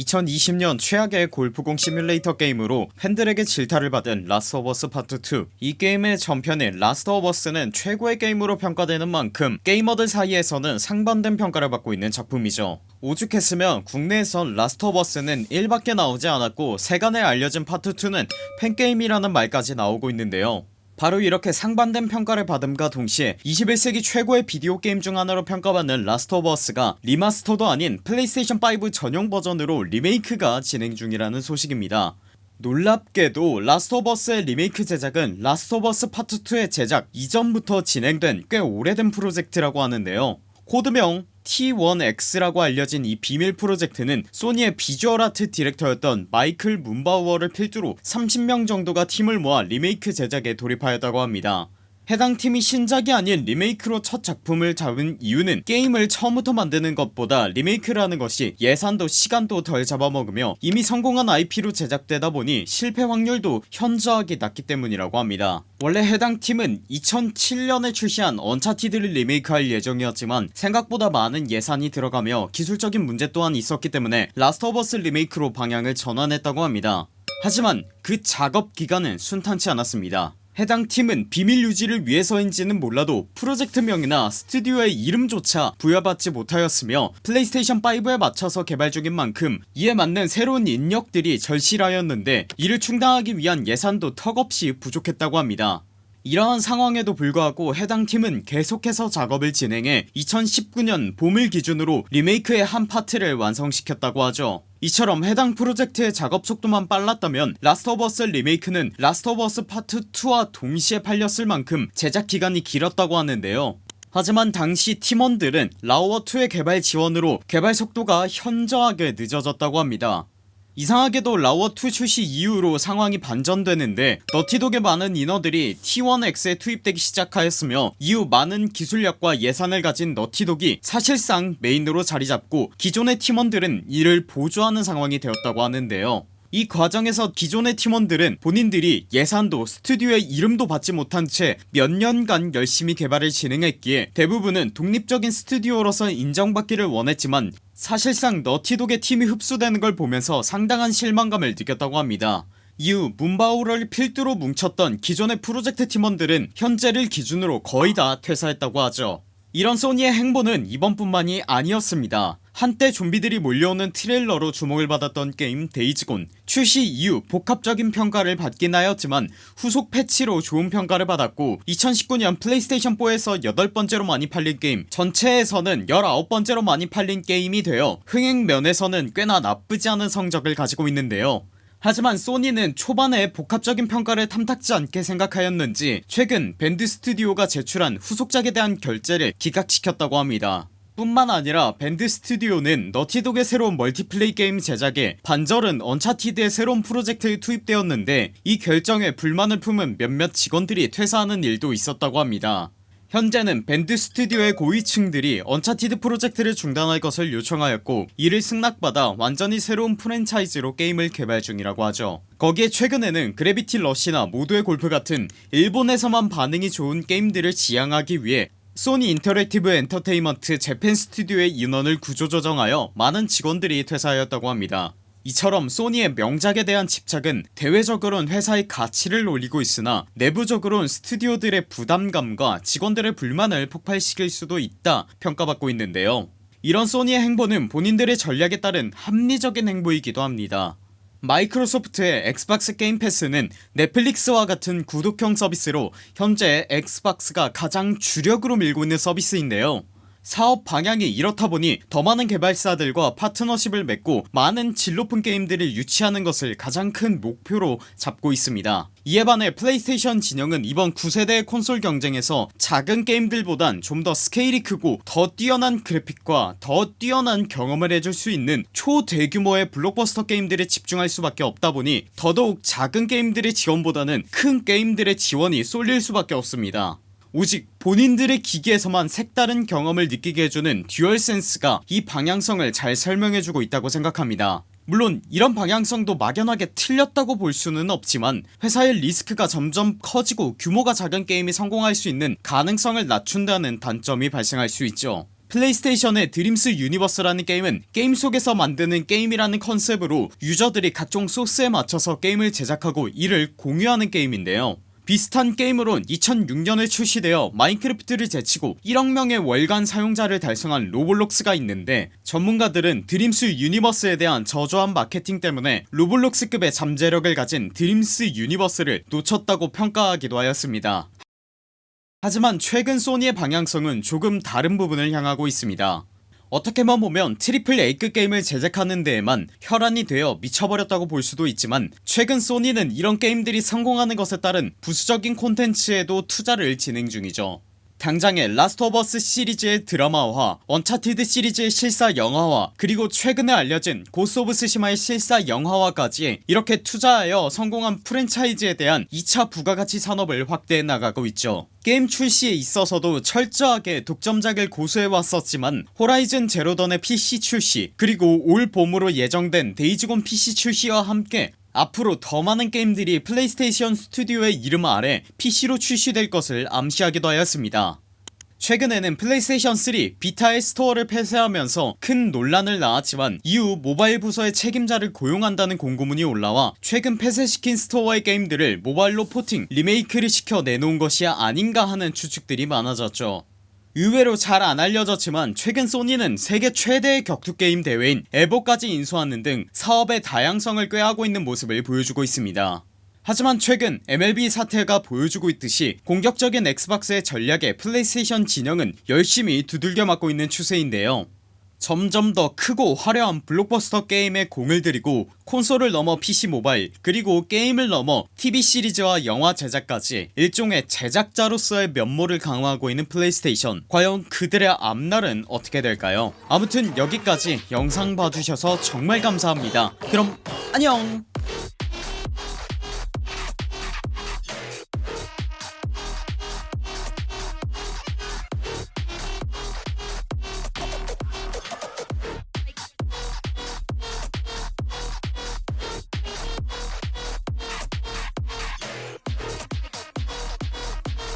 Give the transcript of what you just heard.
2020년 최악의 골프공 시뮬레이터 게임으로 팬들에게 질타를 받은 라스트 오브 어스 파트 2 이 게임의 전편인 라스트 오브 어스는 최고의 게임으로 평가되는 만큼 게이머들 사이에서는 상반된 평가를 받고 있는 작품이죠. 오죽했으면 국내에선 라스트 오브 어스는 1밖에 나오지 않았고 세간에 알려진 파트 2는 팬게임이라는 말까지 나오고 있는데요 바로 이렇게 상반된 평가를 받음과 동시에 21세기 최고의 비디오 게임 중 하나로 평가받는 라스트 오브 어스가 리마스터도 아닌 플레이스테이션5 전용 버전으로 리메이크가 진행 중이라는 소식입니다. 놀랍게도 라스트 오브 어스의 리메이크 제작은 라스트 오브 어스 파트 2의 제작 이전부터 진행된 꽤 오래된 프로젝트라고 하는데요. 코드명 T1X라고 알려진 이 비밀 프로젝트는 소니의 비주얼 아트 디렉터였던 마이클 문바우어를 필두로 30명 정도가 팀을 모아 리메이크 제작에 돌입하였다고 합니다 해당 팀이 신작이 아닌 리메이크로 첫 작품을 잡은 이유는 게임을 처음부터 만드는 것보다 리메이크라는 것이 예산도 시간도 덜 잡아먹으며 이미 성공한 IP로 제작되다 보니 실패 확률도 현저하게 낮기 때문이라고 합니다. 원래 해당 팀은 2007년에 출시한 언차티드를 리메이크할 예정이었지만 생각보다 많은 예산이 들어가며 기술적인 문제 또한 있었기 때문에 라스트 오브 어스 리메이크로 방향을 전환했다고 합니다. 하지만 그 작업 기간은 순탄치 않았습니다 해당 팀은 비밀 유지를 위해서인지는 몰라도 프로젝트명이나 스튜디오의 이름조차 부여받지 못하였으며 플레이스테이션5에 맞춰서 개발 중인 만큼 이에 맞는 새로운 인력들이 절실하였는데 이를 충당하기 위한 예산도 턱없이 부족했다고 합니다 이러한 상황에도 불구하고 해당 팀은 계속해서 작업을 진행해 2019년 봄을 기준으로 리메이크의 한 파트를 완성시켰다고 하죠. 이처럼 해당 프로젝트의 작업 속도만 빨랐다면 라스트 오브 어스 리메이크는 라스트 오브 어스 파트 2와 동시에 팔렸을 만큼 제작 기간이 길었다고 하는데요. 하지만 당시 팀원들은 라오어2의 개발 지원으로 개발 속도가 현저하게 늦어졌다고 합니다 이상하게도 라워2 출시 이후로 상황이 반전되는데 너티독의 많은 인원들이 T1X에 투입되기 시작하였으며 이후 많은 기술력과 예산을 가진 너티독이 사실상 메인으로 자리잡고 기존의 팀원들은 이를 보조하는 상황이 되었다고 하는데요. 이 과정에서 기존의 팀원들은 본인들이 예산도 스튜디오의 이름도 받지 못한 채 몇 년간 열심히 개발을 진행했기에 대부분은 독립적인 스튜디오로서 인정받기를 원했지만 사실상 너티독의 팀이 흡수되는 걸 보면서 상당한 실망감을 느꼈다고 합니다. 이후 문바우를 필두로 뭉쳤던 기존의 프로젝트 팀원들은 현재를 기준으로 거의 다 퇴사했다고 하죠. 이런 소니의 행보는 이번뿐만이 아니었습니다 한때 좀비들이 몰려오는 트레일러로 주목을 받았던 게임 데이즈곤. 출시 이후 복합적인 평가를 받긴 하였지만 후속 패치로 좋은 평가를 받았고 2019년 플레이스테이션4에서 8번째로 많이 팔린 게임 전체에서는 19번째로 많이 팔린 게임이 되어 흥행 면에서는 꽤나 나쁘지 않은 성적을 가지고 있는데요. 하지만 소니는 초반에 복합적인 평가를 탐탁지 않게 생각하였는지 최근 밴드 스튜디오가 제출한 후속작에 대한 결재를 기각시켰다고 합니다 뿐만 아니라 밴드 스튜디오는 너티독의 새로운 멀티플레이 게임 제작에 반절은 언차티드의 새로운 프로젝트에 투입되었는데 이 결정에 불만을 품은 몇몇 직원들이 퇴사하는 일도 있었다고 합니다. 현재는 밴드 스튜디오의 고위층들이 언차티드 프로젝트를 중단할 것을 요청하였고 이를 승낙받아 완전히 새로운 프랜차이즈로 게임을 개발 중이라고 하죠. 거기에 최근에는 그래비티 러시나 모두의 골프 같은 일본에서만 반응이 좋은 게임들을 지양하기 위해 소니 인터랙티브 엔터테인먼트 재팬 스튜디오의 인원을 구조조정하여 많은 직원들이 퇴사하였다고 합니다. 이처럼 소니의 명작에 대한 집착은 대외적으론 회사의 가치를 올리고 있으나 내부적으론 스튜디오들의 부담감과 직원들의 불만을 폭발시킬 수도 있다 평가받고 있는데요. 이런 소니의 행보는 본인들의 전략에 따른 합리적인 행보이기도 합니다 마이크로소프트의 엑스박스 게임 패스는 넷플릭스와 같은 구독형 서비스로 현재 엑스박스가 가장 주력으로 밀고 있는 서비스인데요 사업 방향이 이렇다 보니 더 많은 개발사들과 파트너십을 맺고 많은 질 높은 게임들을 유치하는 것을 가장 큰 목표로 잡고 있습니다. 이에 반해 플레이스테이션 진영은 이번 9세대 콘솔 경쟁에서 작은 게임들보단 좀 더 스케일이 크고 더 뛰어난 그래픽과 더 뛰어난 경험을 해줄 수 있는 초대규모의 블록버스터 게임들에 집중할 수밖에 없다 보니 더더욱 작은 게임들의 지원보다는 큰 게임들의 지원이 쏠릴 수밖에 없습니다 오직 본인들의 기기에서만 색다른 경험을 느끼게 해주는 DualSense가 이 방향성을 잘 설명해주고 있다고 생각합니다. 물론 이런 방향성도 막연하게 틀렸다고 볼 수는 없지만 회사의 리스크가 점점 커지고 규모가 작은 게임이 성공할 수 있는 가능성을 낮춘다는 단점이 발생할 수 있죠. PlayStation의 Dreams Universe라는 게임은 게임 속에서 만드는 게임이라는 컨셉으로 유저들이 각종 소스에 맞춰서 게임을 제작하고 이를 공유하는 게임인데요 비슷한 게임으론 2006년에 출시되어 Minecraft를 제치고 1억명의 월간 사용자를 달성한 Roblox가 있는데 전문가들은 Dreams Universe에 대한 저조한 마케팅 때문에 Roblox급의 잠재력을 가진 Dreams Universe를 놓쳤다고 평가하기도 하였습니다. 하지만 최근 Sony의 방향성은 조금 다른 부분을 향하고 있습니다 어떻게만 보면 triple A급 게임을 제작하는 데에만 혈안이 되어 미쳐버렸다고 볼 수도 있지만 최근 Sony는 이런 게임들이 성공하는 것에 따른 부수적인 콘텐츠에도 투자를 진행 중이죠 당장에 Last of Us 시리즈의 드라마화 Uncharted 시리즈의 실사 영화화 그리고 최근에 알려진 Ghost of Tsushima의 실사 영화화까지 이렇게 투자하여 성공한 프랜차이즈에 대한 2차 부가가치 산업을 확대해 나가고 있죠. 게임 출시에 있어서도 철저하게 독점작을 고수해왔었지만 Horizon Zero Dawn의 PC 출시 그리고 올 봄으로 예정된 Days Gone PC 출시와 함께 앞으로 더 많은 게임들이 PlayStation Studio의 이름 아래 PC로 출시될 것을 암시하기도 하였습니다. 최근에는 플레이스테이션 3 Vita의 스토어를 폐쇄하면서 큰 논란을 낳았지만 이후 모바일 부서의 책임자를 고용한다는 공고문이 올라와 최근 폐쇄시킨 스토어의 게임들을 모바일로 porting 리메이크를 시켜 내놓는 것이 아닌가 하는 추측들이 많아졌죠 의외로 잘 안 알려졌지만 최근 Sony는 세계 최대의 격투게임 대회인 EVO까지 인수하는 등 사업의 다양성을 꾀하고 있는 모습을 보여주고 있습니다. 하지만 최근 MLB 사태가 보여주고 있듯이 공격적인 Xbox의 전략에 플레이스테이션 진영은 열심히 두들겨 맞고 있는 추세인데요 점점 더 크고 화려한 블록버스터 게임에 공을 들이고 콘솔을 넘어 PC 모바일 그리고 게임을 넘어 TV 시리즈와 영화 제작까지 일종의 제작자로서의 면모를 강화하고 있는 플레이스테이션. 과연 그들의 앞날은 어떻게 될까요? 아무튼 여기까지 영상 봐주셔서 정말 감사합니다. 그럼 안녕